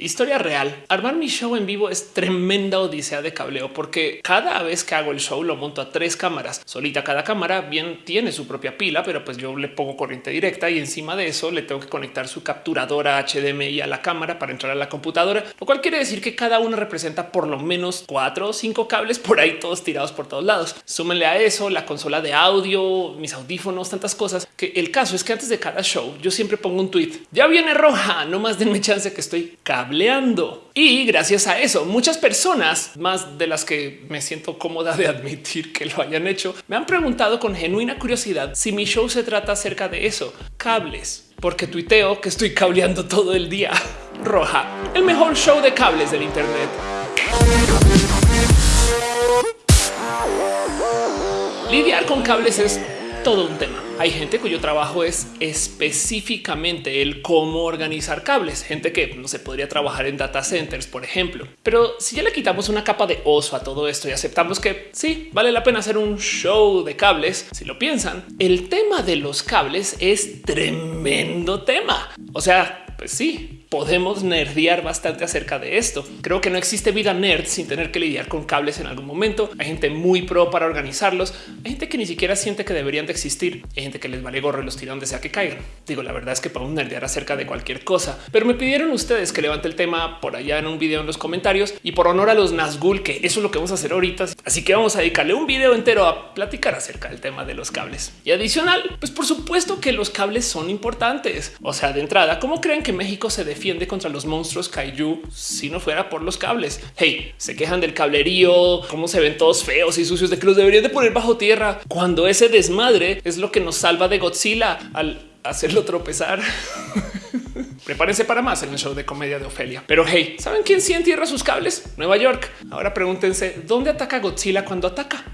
Historia real. Armar mi show en vivo es tremenda odisea de cableo porque cada vez que hago el show lo monto a tres cámaras. Solita cada cámara bien tiene su propia pila, pero pues yo le pongo corriente directa y encima de eso le tengo que conectar su capturadora HDMI a la cámara para entrar a la computadora, lo cual quiere decir que cada uno representa por lo menos cuatro o cinco cables por ahí todos tirados por todos lados. Súmenle a eso la consola de audio, mis audífonos, tantas cosas que el caso es que antes de cada show yo siempre pongo un tweet. Ya viene roja, no más denme chance que estoy Y gracias a eso, muchas personas, más de las que me siento cómoda de admitir que lo hayan hecho, me han preguntado con genuina curiosidad si mi show se trata acerca de eso, cables, porque tuiteo que estoy cableando todo el día. Roja, el mejor show de cables del Internet. Lidiar con cables es todo un tema. Hay gente cuyo trabajo es específicamente el cómo organizar cables, gente que no se podría trabajar en data centers, por ejemplo. Pero si ya le quitamos una capa de oso a todo esto y aceptamos que sí vale la pena hacer un show de cables, si lo piensan, el tema de los cables es tremendo tema. O sea, pues sí, podemos nerdear bastante acerca de esto. Creo que no existe vida nerd sin tener que lidiar con cables en algún momento. Hay gente muy pro para organizarlos. Hay gente que ni siquiera siente que deberían de existir. Hay gente que les vale gorro y los tira donde sea que caigan. Digo, la verdad es que podemos nerdear acerca de cualquier cosa, pero me pidieron ustedes que levante el tema por allá en un video en los comentarios y por honor a los Nazgul, que eso es lo que vamos a hacer ahorita. Así que vamos a dedicarle un video entero a platicar acerca del tema de los cables. Y adicional, pues por supuesto que los cables son importantes. O sea, de entrada, ¿cómo creen que México se defiende contra los monstruos kaiju si no fuera por los cables. Hey, se quejan del cablerío, cómo se ven todos feos y sucios de que los deberían de poner bajo tierra cuando ese desmadre es lo que nos salva de Godzilla al hacerlo tropezar. Prepárense para más en el show de comedia de Ofelia. Pero hey, ¿saben quién sí entierra sus cables? Nueva York. Ahora pregúntense dónde ataca Godzilla cuando ataca.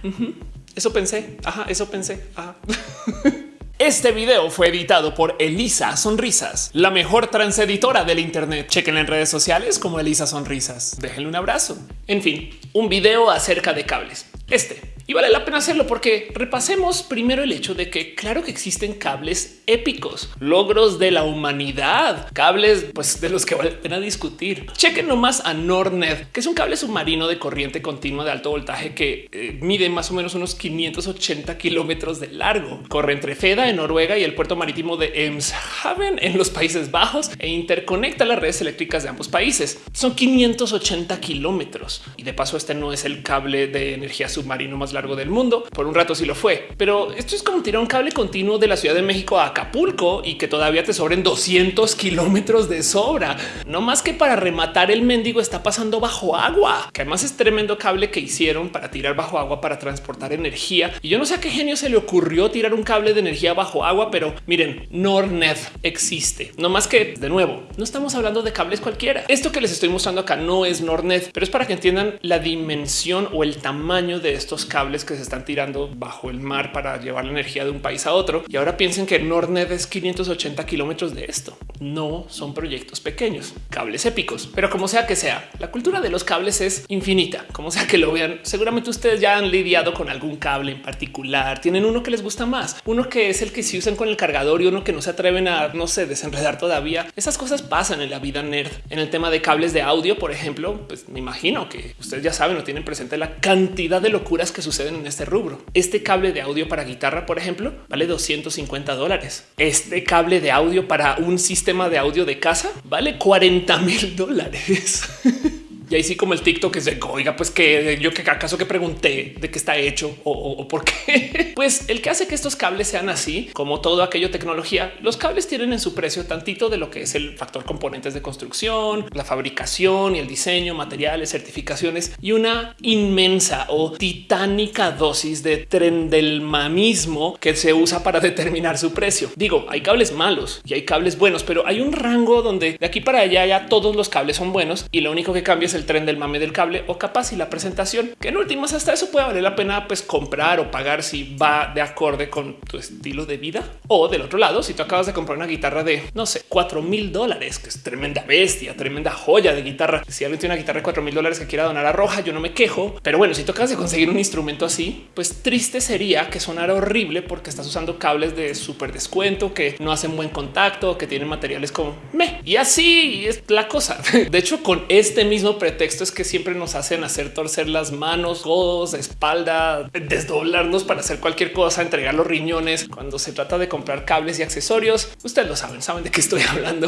Eso pensé. Ajá, eso pensé. Este video fue editado por Elisa Sonrisas, la mejor transeditora del Internet. Chequen en redes sociales como Elisa Sonrisas. Déjenle un abrazo. En fin, un video acerca de cables. Este y vale la pena hacerlo porque repasemos primero el hecho de que claro que existen cables épicos, logros de la humanidad, cables pues de los que vale la pena discutir. Chequen nomás a Nordnet, que es un cable submarino de corriente continua de alto voltaje que eh, mide más o menos unos 580 kilómetros de largo. Corre entre Feda en Noruega y el puerto marítimo de Emshaven en los Países Bajos e interconecta las redes eléctricas de ambos países. Son 580 kilómetros y de paso este no es el cable de energía submarino más largo del mundo. Por un rato sí lo fue, pero esto es como tirar un cable continuo de la Ciudad de México a Acapulco y que todavía te sobren 200 kilómetros de sobra. No más que para rematar el mendigo está pasando bajo agua, que además es tremendo cable que hicieron para tirar bajo agua para transportar energía. Y yo no sé a qué genio se le ocurrió tirar un cable de energía bajo agua, pero miren, Nordnet existe. No más que de nuevo, no estamos hablando de cables cualquiera. Esto que les estoy mostrando acá no es Nordnet, pero es para que entiendan la dimensión o el tamaño de estos cables que se están tirando bajo el mar para llevar la energía de un país a otro. Y ahora piensen que Nordnet es 580 kilómetros de esto. No son proyectos pequeños, cables épicos, pero como sea que sea, la cultura de los cables es infinita. Como sea que lo vean, seguramente ustedes ya han lidiado con algún cable en particular. Tienen uno que les gusta más, uno que es el que se usan con el cargador y uno que no se atreven a, no sé, desenredar todavía. Esas cosas pasan en la vida nerd. En el tema de cables de audio, por ejemplo, pues me imagino que ustedes ya saben o tienen presente la cantidad de locuras que suceden en este rubro. Este cable de audio para guitarra, por ejemplo, vale 250 dólares. Este cable de audio para un sistema de audio de casa vale 40 mil dólares. Y ahí sí como el TikTok es de oiga, pues que yo que acaso que pregunté de qué está hecho o, por qué. Pues el que hace que estos cables sean así, como todo aquello tecnología, los cables tienen en su precio tantito de lo que es el factor componentes de construcción, la fabricación y el diseño, materiales, certificaciones y una inmensa o titánica dosis de tren del mamismo que se usa para determinar su precio. Digo, hay cables malos y hay cables buenos, pero hay un rango donde de aquí para allá ya todos los cables son buenos y lo único que cambia es el tren del mame del cable o capaz y la presentación, que en últimas hasta eso puede valer la pena pues comprar o pagar si va de acorde con tu estilo de vida. O del otro lado, si tú acabas de comprar una guitarra de, no sé, cuatro mil dólares, que es tremenda bestia, tremenda joya de guitarra. Si alguien tiene una guitarra de cuatro mil dólares que quiera donar a Roja, yo no me quejo. Pero bueno, si tocas de conseguir un instrumento así, pues triste sería que sonara horrible porque estás usando cables de súper descuento, que no hacen buen contacto, que tienen materiales como me. Y así es la cosa. De hecho, con este mismo pretexto es que siempre nos hacen hacer torcer las manos, codos, espalda, desdoblarnos para hacer cualquier cosa, entregar los riñones. Cuando se trata de comprar cables y accesorios, ustedes lo saben, saben de qué estoy hablando.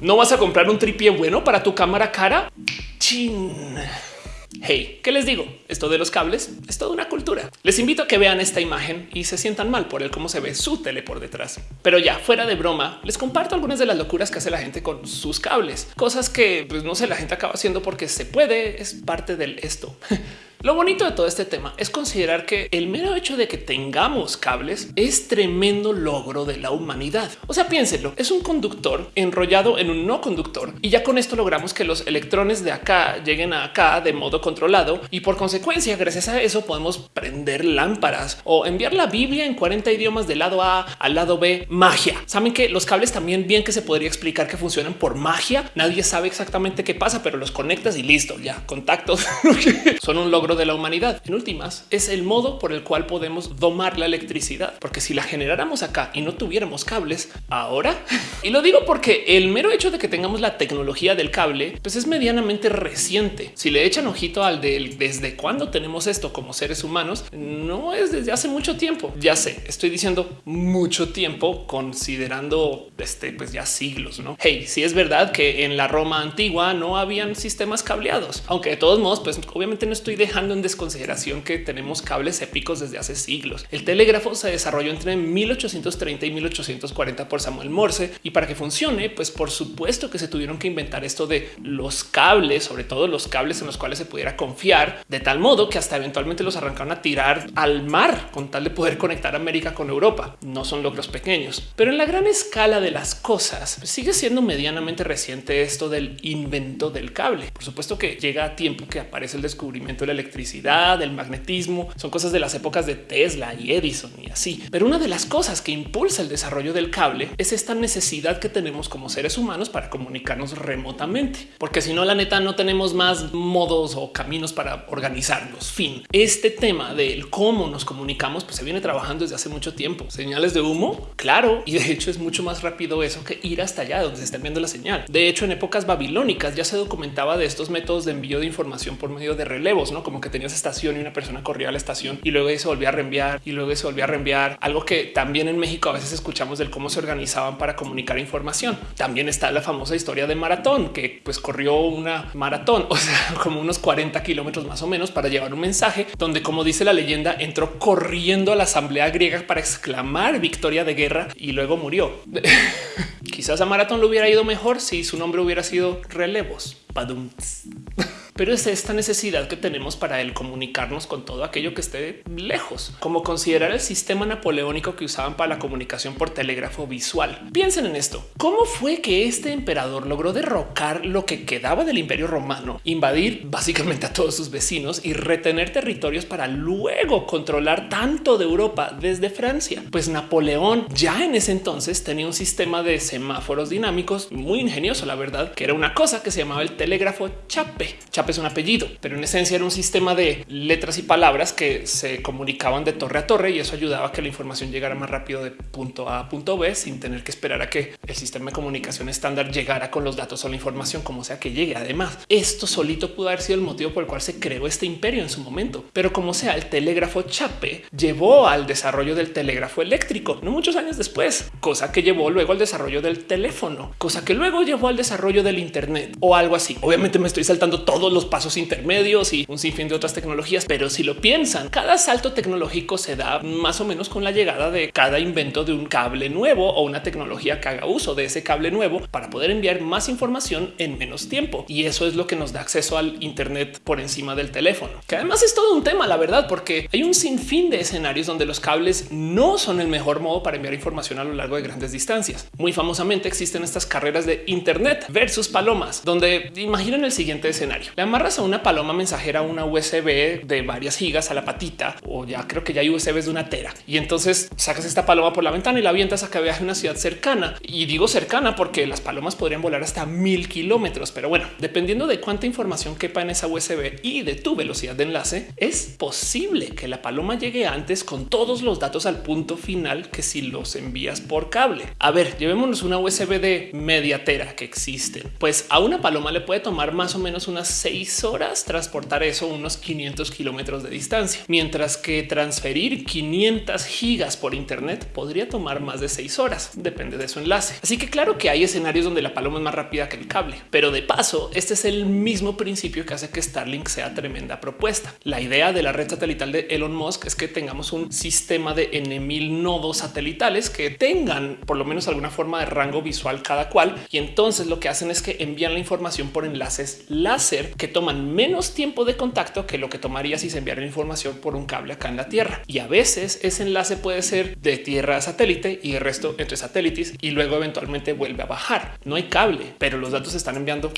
no vas a comprar un tripié bueno para tu cámara cara. Chin. Hey, ¿qué les digo? Esto de los cables es toda una cultura. Les invito a que vean esta imagen y se sientan mal por el cómo se ve su tele por detrás. Pero ya fuera de broma, les comparto algunas de las locuras que hace la gente con sus cables, cosas que pues, no sé, la gente acaba haciendo porque se puede, es parte del esto. Lo bonito de todo este tema es considerar que el mero hecho de que tengamos cables es tremendo logro de la humanidad. O sea, piénsenlo, es un conductor enrollado en un no conductor y ya con esto logramos que los electrones de acá lleguen a acá de modo controlado y por consecuencia, gracias a eso podemos prender lámparas o enviar la Biblia en 40 idiomas del lado A al lado B. Magia. Saben que los cables también bien que se podría explicar que funcionan por magia. Nadie sabe exactamente qué pasa, pero los conectas y listo, ya contactos son un logro de la humanidad. En últimas, es el modo por el cual podemos domar la electricidad, porque si la generáramos acá y no tuviéramos cables ahora, y lo digo porque el mero hecho de que tengamos la tecnología del cable, pues es medianamente reciente. Si le echan ojito al del desde cuándo tenemos esto como seres humanos, no es desde hace mucho tiempo. Ya sé, estoy diciendo mucho tiempo considerando este, pues ya siglos, no? Hey, si es verdad que en la Roma antigua no habían sistemas cableados, aunque de todos modos, pues obviamente no estoy dejando en desconsideración que tenemos cables épicos desde hace siglos. El telégrafo se desarrolló entre 1830 y 1840 por Samuel Morse y para que funcione, pues por supuesto que se tuvieron que inventar esto de los cables, sobre todo los cables en los cuales se pudiera confiar, de tal modo que hasta eventualmente los arrancaron a tirar al mar con tal de poder conectar América con Europa. No son logros pequeños, pero en la gran escala de las cosas sigue siendo medianamente reciente esto del invento del cable. Por supuesto que llega a tiempo que aparece el descubrimiento de la electricidad el magnetismo, son cosas de las épocas de Tesla y Edison y así. Pero una de las cosas que impulsa el desarrollo del cable es esta necesidad que tenemos como seres humanos para comunicarnos remotamente, porque si no, la neta no tenemos más modos o caminos para organizarnos. Fin. Este tema del cómo nos comunicamos pues se viene trabajando desde hace mucho tiempo. Señales de humo, claro, y de hecho es mucho más rápido eso que ir hasta allá donde se está viendo la señal. De hecho, en épocas babilónicas ya se documentaba de estos métodos de envío de información por medio de relevos, no como que tenías estación y una persona corría a la estación y luego se volvía a reenviar y luego se volvía a reenviar. Algo que también en México a veces escuchamos del cómo se organizaban para comunicar información. También está la famosa historia de maratón que pues corrió una maratón, o sea, como unos 40 kilómetros más o menos para llevar un mensaje donde, como dice la leyenda, entró corriendo a la asamblea griega para exclamar victoria de guerra y luego murió. Quizás a maratón lo hubiera ido mejor si su nombre hubiera sido relevos. pero es esta necesidad que tenemos para el comunicarnos con todo aquello que esté lejos, como considerar el sistema napoleónico que usaban para la comunicación por telégrafo visual. Piensen en esto. ¿Cómo fue que este emperador logró derrocar lo que quedaba del imperio romano, invadir básicamente a todos sus vecinos y retener territorios para luego controlar tanto de Europa desde Francia? Pues Napoleón ya en ese entonces tenía un sistema de semáforos dinámicos muy ingenioso, la verdad, que era una cosa que se llamaba el telégrafo chape. Chape es un apellido, pero en esencia era un sistema de letras y palabras que se comunicaban de torre a torre y eso ayudaba a que la información llegara más rápido de punto A a punto B sin tener que esperar a que el sistema de comunicación estándar llegara con los datos o la información como sea que llegue. Además, esto solito pudo haber sido el motivo por el cual se creó este imperio en su momento, pero como sea, el telégrafo chape llevó al desarrollo del telégrafo eléctrico, no muchos años después, cosa que llevó luego al desarrollo del teléfono, cosa que luego llevó al desarrollo del Internet o algo así. Obviamente me estoy saltando todos los pasos intermedios y un sinfín de otras tecnologías. Pero si lo piensan, cada salto tecnológico se da más o menos con la llegada de cada invento de un cable nuevo o una tecnología que haga uso de ese cable nuevo para poder enviar más información en menos tiempo. Y eso es lo que nos da acceso al Internet por encima del teléfono, que además es todo un tema, la verdad, porque hay un sinfín de escenarios donde los cables no son el mejor modo para enviar información a lo largo de grandes distancias. Muy famosamente existen estas carreras de Internet versus palomas, donde imaginen el siguiente escenario. Amarras a una paloma mensajera una USB de varias gigas a la patita o ya creo que ya hay USBs de una tera y entonces sacas esta paloma por la ventana y la avientas a que viaje a una ciudad cercana. Y digo cercana porque las palomas podrían volar hasta mil kilómetros, pero bueno, dependiendo de cuánta información quepa en esa USB y de tu velocidad de enlace, es posible que la paloma llegue antes con todos los datos al punto final que si los envías por cable. A ver, llevémonos una USB de media tera que existen. Pues a una paloma le puede tomar más o menos unas seis horas transportar eso unos 500 kilómetros de distancia, mientras que transferir 500 gigas por internet podría tomar más de seis horas, depende de su enlace. Así que claro que hay escenarios donde la paloma es más rápida que el cable, pero de paso, este es el mismo principio que hace que Starlink sea tremenda propuesta. La idea de la red satelital de Elon Musk es que tengamos un sistema de N mil nodos satelitales que tengan por lo menos alguna forma de rango visual cada cual. Y entonces lo que hacen es que envían la información por enlaces láser que toman menos tiempo de contacto que lo que tomaría si se enviara información por un cable acá en la Tierra. Y a veces ese enlace puede ser de tierra a satélite y el resto entre satélites y luego eventualmente vuelve a bajar. No hay cable, pero los datos se están enviando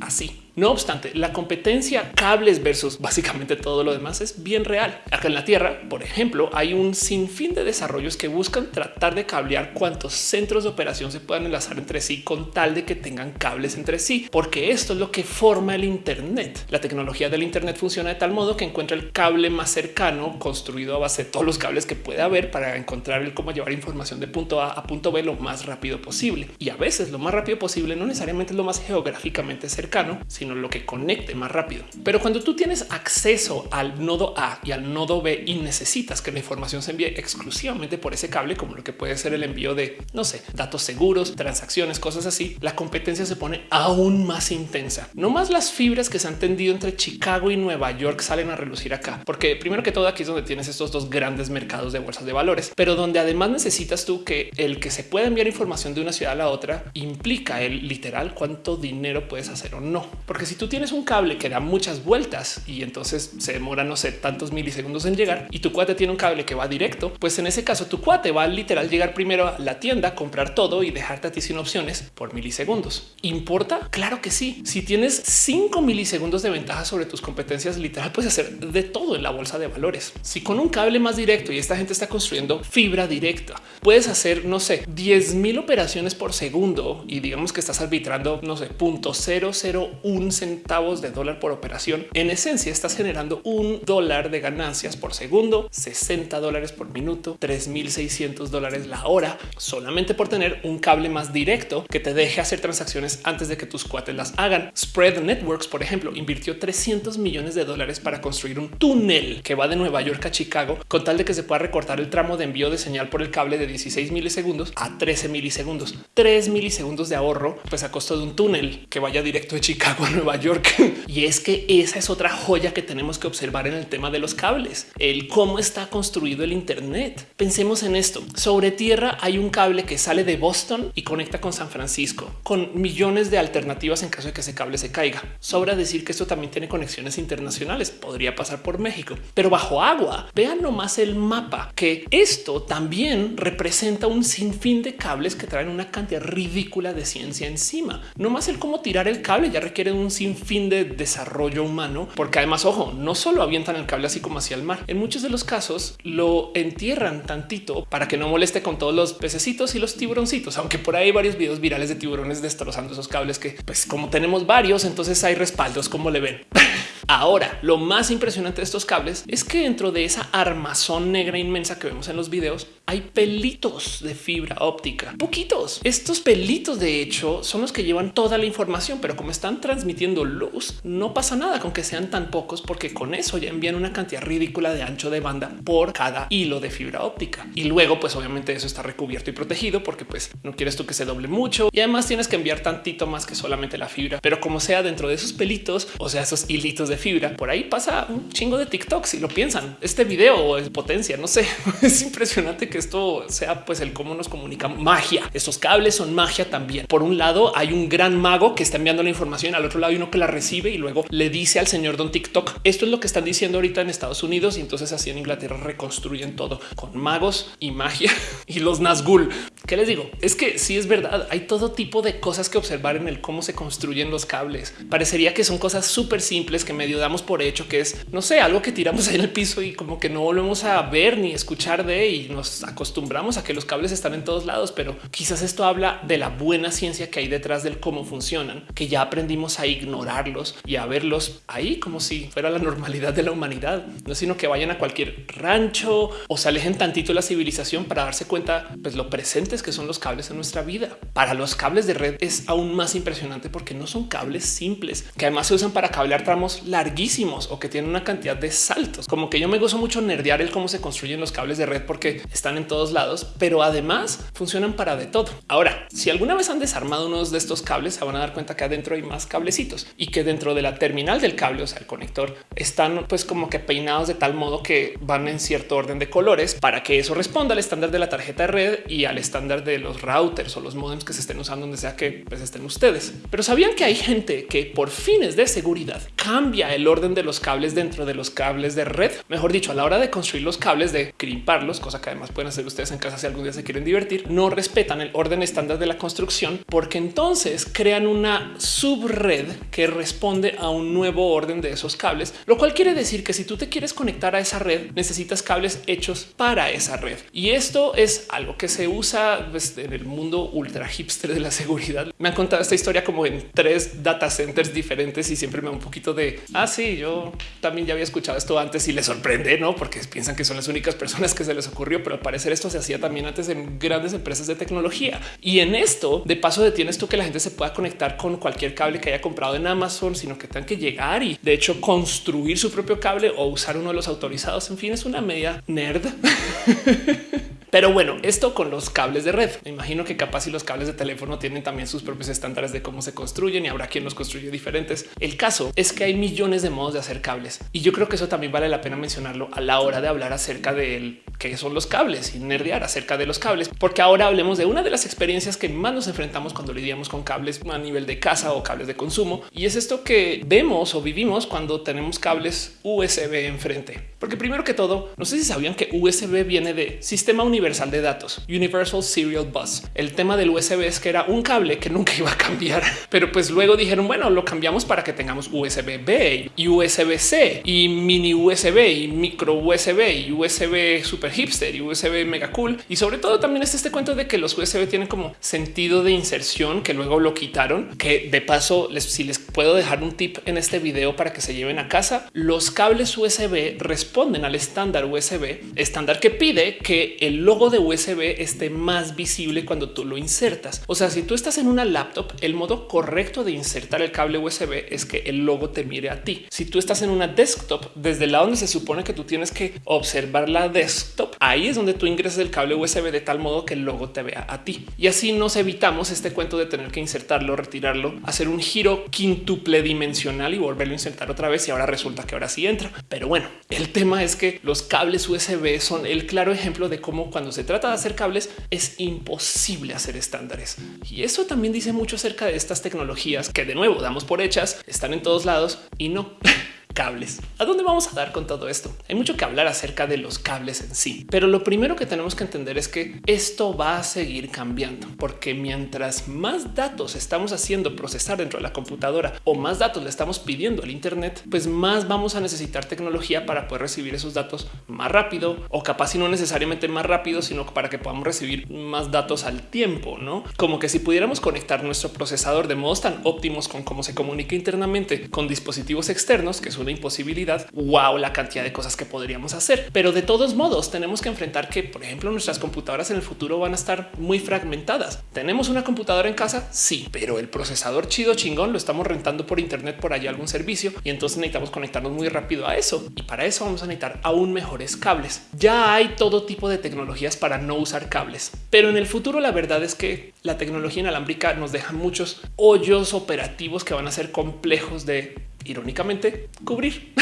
así. No obstante, la competencia cables versus básicamente todo lo demás es bien real. Acá en la Tierra, por ejemplo, hay un sinfín de desarrollos que buscan tratar de cablear cuantos centros de operación se puedan enlazar entre sí con tal de que tengan cables entre sí, porque esto es lo que forma el Internet. La tecnología del Internet funciona de tal modo que encuentra el cable más cercano construido a base de todos los cables que puede haber para encontrar el cómo llevar información de punto A a punto B lo más rápido posible. Y a veces lo más rápido posible no necesariamente es lo más geográficamente cercano, sino lo que conecte más rápido. Pero cuando tú tienes acceso al nodo A y al nodo B y necesitas que la información se envíe exclusivamente por ese cable, como lo que puede ser el envío de, no sé, datos seguros, transacciones, cosas así, la competencia se pone aún más intensa. No más las fibras que se han tendido entre Chicago y Nueva York salen a relucir acá, porque primero que todo aquí es donde tienes estos dos grandes mercados de bolsas de valores, pero donde además necesitas tú que el que se pueda enviar información de una ciudad a la otra implica el literal cuánto dinero puedes hacer o no. Si tú tienes un cable que da muchas vueltas y entonces se demora, no sé, tantos milisegundos en llegar y tu cuate tiene un cable que va directo, pues en ese caso tu cuate va a literal llegar primero a la tienda, comprar todo y dejarte a ti sin opciones por milisegundos. ¿Importa? Claro que sí. Si tienes 5 milisegundos de ventaja sobre tus competencias, literal puedes hacer de todo en la bolsa de valores. Si con un cable más directo y esta gente está construyendo fibra directa, puedes hacer, no sé, 10 mil operaciones por segundo y digamos que estás arbitrando, no sé, punto 001 centavos de dólar por operación. En esencia, estás generando un dólar de ganancias por segundo, 60 dólares por minuto, 3600 dólares la hora, solamente por tener un cable más directo que te deje hacer transacciones antes de que tus cuates las hagan. Spread Networks, por ejemplo, invirtió 300 millones de dólares para construir un túnel que va de Nueva York a Chicago con tal de que se pueda recortar el tramo de envío de señal por el cable de 16 milisegundos a 13 milisegundos, 3 milisegundos de ahorro, pues a costo de un túnel que vaya directo de Chicago Nueva York. y es que esa es otra joya que tenemos que observar en el tema de los cables, el cómo está construido el Internet. Pensemos en esto. Sobre tierra hay un cable que sale de Boston y conecta con San Francisco, con millones de alternativas en caso de que ese cable se caiga. Sobra decir que esto también tiene conexiones internacionales, podría pasar por México, pero bajo agua. Vean nomás el mapa, que esto también representa un sinfín de cables que traen una cantidad ridícula de ciencia encima. No más el cómo tirar el cable ya requiere un sinfín de desarrollo humano, porque además, ojo, no solo avientan el cable así como hacia el mar. En muchos de los casos lo entierran tantito para que no moleste con todos los pececitos y los tiburoncitos, aunque por ahí hay varios videos virales de tiburones destrozando esos cables que, pues, como tenemos varios, entonces hay respaldos, como le ven. Ahora, lo más impresionante de estos cables es que dentro de esa armazón negra inmensa que vemos en los videos hay pelitos de fibra óptica, poquitos. Estos pelitos, de hecho, son los que llevan toda la información, pero como están transmitiendo luz, no pasa nada con que sean tan pocos, porque con eso ya envían una cantidad ridícula de ancho de banda por cada hilo de fibra óptica. Y luego, pues obviamente eso está recubierto y protegido porque pues no quieres tú que se doble mucho y además tienes que enviar tantito más que solamente la fibra, pero como sea dentro de esos pelitos, o sea, esos hilitos de fibra. Por ahí pasa un chingo de TikTok. Si lo piensan, este video es potencia. No sé, es impresionante que esto sea pues el cómo nos comunica magia. Estos cables son magia también. Por un lado hay un gran mago que está enviando la información, al otro lado hay uno que la recibe y luego le dice al señor Don TikTok. Esto es lo que están diciendo ahorita en Estados Unidos y entonces así en Inglaterra reconstruyen todo con magos y magia y los Nazgul. ¿Qué les digo? Es que sí es verdad, hay todo tipo de cosas que observar en el cómo se construyen los cables. Parecería que son cosas súper simples que damos por hecho, que es, no sé, algo que tiramos ahí en el piso y como que no volvemos a ver ni escuchar de y nos acostumbramos a que los cables están en todos lados, pero quizás esto habla de la buena ciencia que hay detrás del cómo funcionan, que ya aprendimos a ignorarlos y a verlos ahí como si fuera la normalidad de la humanidad, no sino que vayan a cualquier rancho o se alejen tantito de la civilización para darse cuenta pues lo presentes que son los cables en nuestra vida. Para los cables de red es aún más impresionante porque no son cables simples, que además se usan para cablear tramos larguísimos o que tienen una cantidad de saltos. Como que yo me gozo mucho nerdear el cómo se construyen los cables de red porque están en todos lados, pero además funcionan para de todo. Ahora, si alguna vez han desarmado unos de estos cables, se van a dar cuenta que adentro hay más cablecitos y que dentro de la terminal del cable, o sea, el conector, están pues como que peinados de tal modo que van en cierto orden de colores para que eso responda al estándar de la tarjeta de red y al estándar de los routers o los modems que se estén usando donde sea que pues, estén ustedes. Pero sabían que hay gente que por fines de seguridad cambia el orden de los cables dentro de los cables de red. Mejor dicho, a la hora de construir los cables, de crimparlos, cosa que además pueden hacer ustedes en casa si algún día se quieren divertir, no respetan el orden estándar de la construcción porque entonces crean una subred que responde a un nuevo orden de esos cables, lo cual quiere decir que si tú te quieres conectar a esa red, necesitas cables hechos para esa red. Y esto es algo que se usa pues, en el mundo ultra hipster de la seguridad. Me han contado esta historia como en tres data centers diferentes y siempre me da un poquito de Ah, yo también ya había escuchado esto antes y les sorprende, no? Porque piensan que son las únicas personas que se les ocurrió, pero al parecer esto se hacía también antes en grandes empresas de tecnología. Y en esto, de paso, detienes tú que la gente se pueda conectar con cualquier cable que haya comprado en Amazon, sino que tengan que llegar y de hecho construir su propio cable o usar uno de los autorizados. En fin, es una media nerd. Pero bueno, esto con los cables de red. Me imagino que capaz si los cables de teléfono tienen también sus propios estándares de cómo se construyen y habrá quien los construye diferentes. El caso es que hay millones de modos de hacer cables y yo creo que eso también vale la pena mencionarlo a la hora de hablar acerca de qué son los cables y nerdear acerca de los cables, porque ahora hablemos de una de las experiencias que más nos enfrentamos cuando lidiamos con cables a nivel de casa o cables de consumo. Y es esto que vemos o vivimos cuando tenemos cables USB enfrente. Porque primero que todo, no sé si sabían que USB viene de sistema universal de datos, Universal Serial Bus. El tema del USB es que era un cable que nunca iba a cambiar, pero pues luego dijeron, bueno, lo cambiamos para que tengamos USB B y USB C y mini USB y micro USB y USB super hipster y USB mega cool. Y sobre todo también es este cuento de que los USB tienen como sentido de inserción que luego lo quitaron, que de paso si les puedo dejar un tip en este video para que se lleven a casa, los cables USB responden al estándar USB, estándar que pide que el logo de USB esté más visible cuando tú lo insertas. O sea, si tú estás en una laptop, el modo correcto de insertar el cable USB es que el logo te mire a ti. Si tú estás en una desktop, desde el lado donde se supone que tú tienes que observar la desktop, ahí es donde tú ingresas el cable USB de tal modo que el logo te vea a ti. Y así nos evitamos este cuento de tener que insertarlo, retirarlo, hacer un giro quintuple dimensional y volverlo a insertar otra vez. Y ahora resulta que ahora sí entra. Pero bueno, el tema es que los cables USB son el claro ejemplo de cómo cuando se trata de hacer cables es imposible hacer estándares. Y eso también dice mucho acerca de estas tecnologías que de nuevo damos por hechas, están en todos lados y no. cables. ¿A dónde vamos a dar con todo esto? Hay mucho que hablar acerca de los cables en sí, pero lo primero que tenemos que entender es que esto va a seguir cambiando, porque mientras más datos estamos haciendo procesar dentro de la computadora o más datos le estamos pidiendo al Internet, pues más vamos a necesitar tecnología para poder recibir esos datos más rápido o capaz y no necesariamente más rápido, sino para que podamos recibir más datos al tiempo, no como que si pudiéramos conectar nuestro procesador de modos tan óptimos con cómo se comunica internamente con dispositivos externos, que es una imposibilidad. Wow, la cantidad de cosas que podríamos hacer. Pero de todos modos, tenemos que enfrentar que, por ejemplo, nuestras computadoras en el futuro van a estar muy fragmentadas. Tenemos una computadora en casa, sí, pero el procesador chido chingón lo estamos rentando por Internet por allá algún servicio y entonces necesitamos conectarnos muy rápido a eso. Y para eso vamos a necesitar aún mejores cables. Ya hay todo tipo de tecnologías para no usar cables, pero en el futuro la verdad es que la tecnología inalámbrica nos deja muchos hoyos operativos que van a ser complejos de irónicamente cubrir.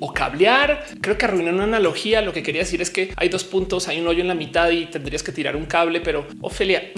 O cablear. Creo que arruiné una analogía. Lo que quería decir es que hay dos puntos, hay un hoyo en la mitad y tendrías que tirar un cable. Pero Ofelia,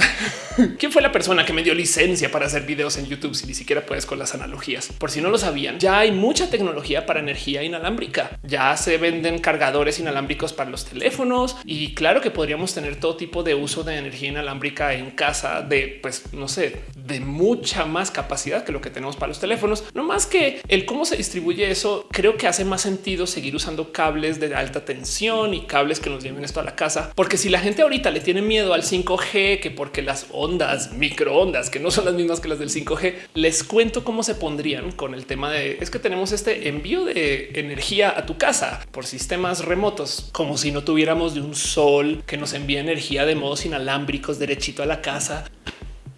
¿quién fue la persona que me dio licencia para hacer videos en YouTube si ni siquiera puedes con las analogías? Por si no lo sabían, ya hay mucha tecnología para energía inalámbrica. Ya se venden cargadores inalámbricos para los teléfonos y claro que podríamos tener todo tipo de uso de energía inalámbrica en casa de, pues no sé, de mucha más capacidad que lo que tenemos para los teléfonos. No más que el cómo se distribuye eso, creo que hace más sentido seguir usando cables de alta tensión y cables que nos lleven esto a la casa, porque si la gente ahorita le tiene miedo al 5G, que porque las ondas microondas que no son las mismas que las del 5G, les cuento cómo se pondrían con el tema de es que tenemos este envío de energía a tu casa por sistemas remotos, como si no tuviéramos de un sol que nos envía energía de modos inalámbricos derechito a la casa.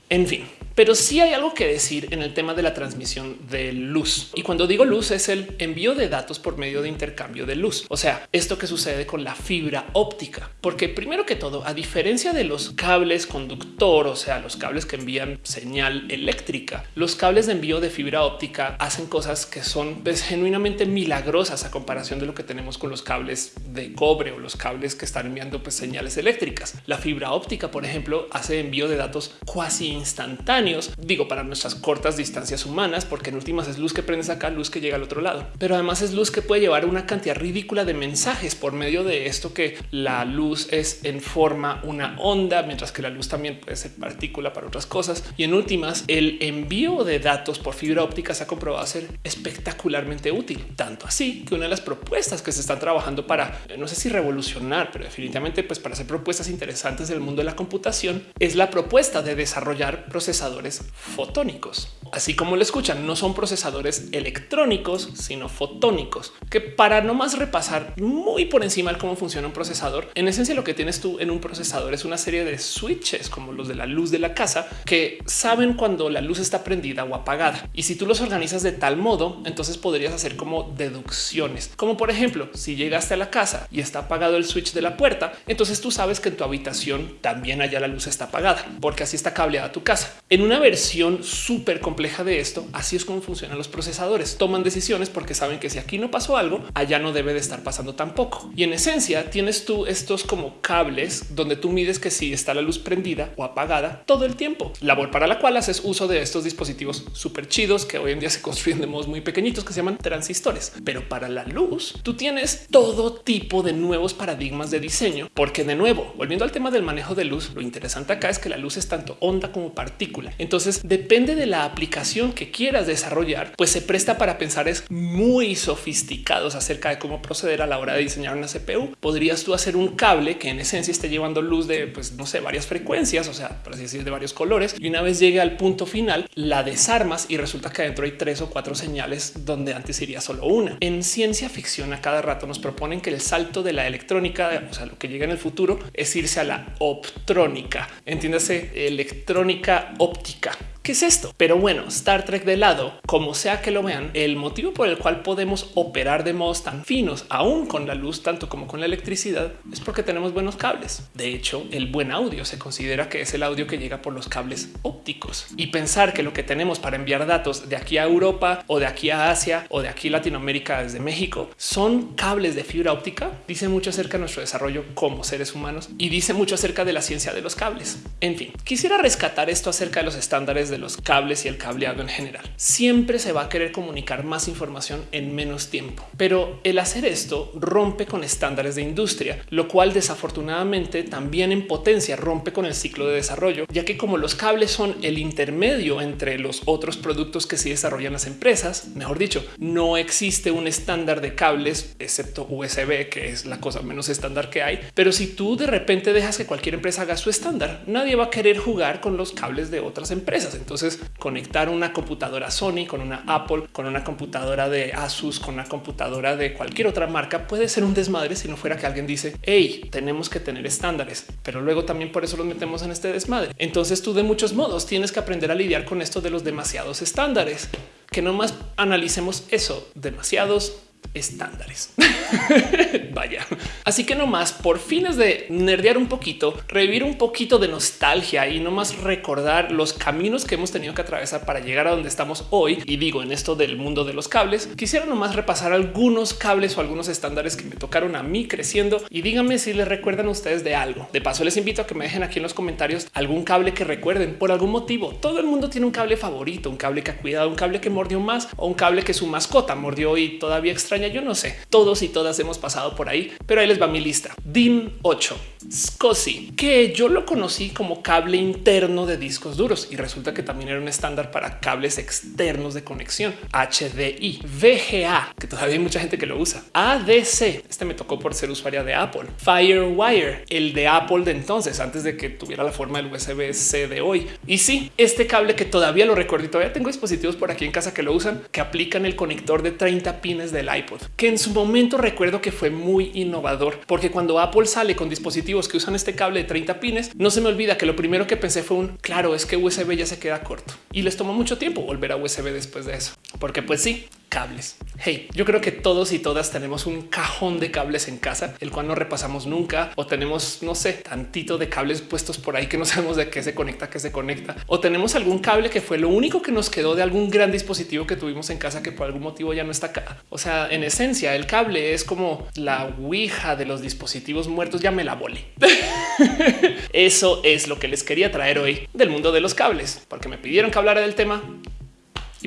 En fin, pero sí hay algo que decir en el tema de la transmisión de luz. Y cuando digo luz es el envío de datos por medio de intercambio de luz. O sea, esto que sucede con la fibra óptica. Porque primero que todo, a diferencia de los cables conductor, o sea, los cables que envían señal eléctrica, los cables de envío de fibra óptica hacen cosas que son pues, genuinamente milagrosas a comparación de lo que tenemos con los cables de cobre o los cables que están enviando pues, señales eléctricas. La fibra óptica, por ejemplo, hace envío de datos cuasi instantáneos digo para nuestras cortas distancias humanas, porque en últimas es luz que prendes acá, luz que llega al otro lado, pero además es luz que puede llevar una cantidad ridícula de mensajes por medio de esto que la luz es en forma una onda, mientras que la luz también puede ser partícula para otras cosas. Y en últimas, el envío de datos por fibra óptica se ha comprobado ser espectacularmente útil, tanto así que una de las propuestas que se están trabajando para no sé si revolucionar, pero definitivamente pues para hacer propuestas interesantes del mundo de la computación es la propuesta de desarrollar procesadores fotónicos. Así como lo escuchan, no son procesadores electrónicos, sino fotónicos, que para no más repasar muy por encima cómo funciona un procesador, en esencia lo que tienes tú en un procesador es una serie de switches como los de la luz de la casa que saben cuando la luz está prendida o apagada. Y si tú los organizas de tal modo, entonces podrías hacer como deducciones, como por ejemplo, si llegaste a la casa y está apagado el switch de la puerta, entonces tú sabes que en tu habitación también allá la luz está apagada, porque así está cableada tu casa. Una versión súper compleja de esto, así es como funcionan los procesadores. Toman decisiones porque saben que si aquí no pasó algo, allá no debe de estar pasando tampoco. Y en esencia tienes tú estos como cables donde tú mides que si está la luz prendida o apagada todo el tiempo. Labor para la cual haces uso de estos dispositivos súper chidos que hoy en día se construyen de modos muy pequeñitos que se llaman transistores. Pero para la luz, tú tienes todo tipo de nuevos paradigmas de diseño, porque de nuevo, volviendo al tema del manejo de luz, lo interesante acá es que la luz es tanto onda como partícula entonces depende de la aplicación que quieras desarrollar, pues se presta para pensar es muy sofisticados acerca de cómo proceder a la hora de diseñar una CPU. Podrías tú hacer un cable que en esencia esté llevando luz de, pues no sé, varias frecuencias, o sea, por así decir, de varios colores. Y una vez llegue al punto final, la desarmas y resulta que adentro hay tres o cuatro señales donde antes iría solo una. En ciencia ficción a cada rato nos proponen que el salto de la electrónica, o sea, lo que llega en el futuro es irse a la optrónica. Entiéndase, electrónica óptica óptica ¿Qué es esto? Pero bueno, Star Trek de lado, como sea que lo vean, el motivo por el cual podemos operar de modos tan finos, aún con la luz, tanto como con la electricidad, es porque tenemos buenos cables. De hecho, el buen audio se considera que es el audio que llega por los cables ópticos y pensar que lo que tenemos para enviar datos de aquí a Europa o de aquí a Asia o de aquí a Latinoamérica desde México son cables de fibra óptica, dice mucho acerca de nuestro desarrollo como seres humanos y dice mucho acerca de la ciencia de los cables. En fin, quisiera rescatar esto acerca de los estándares de los cables y el cableado en general. Siempre se va a querer comunicar más información en menos tiempo, pero el hacer esto rompe con estándares de industria, lo cual desafortunadamente también en potencia rompe con el ciclo de desarrollo, ya que como los cables son el intermedio entre los otros productos que se desarrollan las empresas, mejor dicho, no existe un estándar de cables excepto USB, que es la cosa menos estándar que hay. Pero si tú de repente dejas que cualquier empresa haga su estándar, nadie va a querer jugar con los cables de otras empresas. Entonces conectar una computadora Sony con una Apple, con una computadora de Asus, con una computadora de cualquier otra marca puede ser un desmadre si no fuera que alguien dice hey, tenemos que tener estándares, pero luego también por eso los metemos en este desmadre. Entonces tú de muchos modos tienes que aprender a lidiar con esto de los demasiados estándares que no más analicemos eso, demasiados estándares. Vaya. Así que nomás por fines de nerdear un poquito, revivir un poquito de nostalgia y nomás recordar los caminos que hemos tenido que atravesar para llegar a donde estamos hoy. Y digo en esto del mundo de los cables, quisiera nomás repasar algunos cables o algunos estándares que me tocaron a mí creciendo y díganme si les recuerdan ustedes de algo. De paso, les invito a que me dejen aquí en los comentarios algún cable que recuerden por algún motivo. Todo el mundo tiene un cable favorito, un cable que ha cuidado, un cable que mordió más o un cable que su mascota mordió y todavía extraña. Yo no sé. Todos y todas hemos pasado por ahí, pero ahí les va mi lista. DIN 8, SCSI, que yo lo conocí como cable interno de discos duros y resulta que también era un estándar para cables externos de conexión. HDI, VGA, que todavía hay mucha gente que lo usa. ADC, este me tocó por ser usuaria de Apple. Firewire, el de Apple de entonces, antes de que tuviera la forma del USB-C de hoy. Y sí, este cable que todavía lo recuerdo y todavía tengo dispositivos por aquí en casa que lo usan, que aplican el conector de 30 pines del iPod, que en su momento recuerdo que fue muy innovador, porque cuando Apple sale con dispositivos que usan este cable de 30 pines, no se me olvida que lo primero que pensé fue un claro, es que USB ya se queda corto y les tomó mucho tiempo volver a USB después de eso, porque pues sí, cables. Hey, yo creo que todos y todas tenemos un cajón de cables en casa, el cual no repasamos nunca o tenemos, no sé, tantito de cables puestos por ahí que no sabemos de qué se conecta, qué se conecta o tenemos algún cable que fue lo único que nos quedó de algún gran dispositivo que tuvimos en casa que por algún motivo ya no está acá. O sea, en esencia, el cable es como la ouija de los dispositivos muertos. Ya me la volé. Eso es lo que les quería traer hoy del mundo de los cables, porque me pidieron que hablara del tema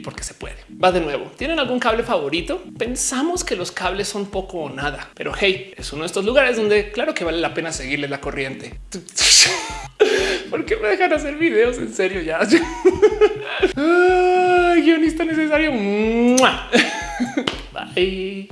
porque se puede. Va de nuevo. ¿Tienen algún cable favorito? Pensamos que los cables son poco o nada, pero hey, es uno de estos lugares donde claro que vale la pena seguirle la corriente. ¿Por qué me dejan hacer videos? En serio, ya. Ay, guionista necesario. Bye.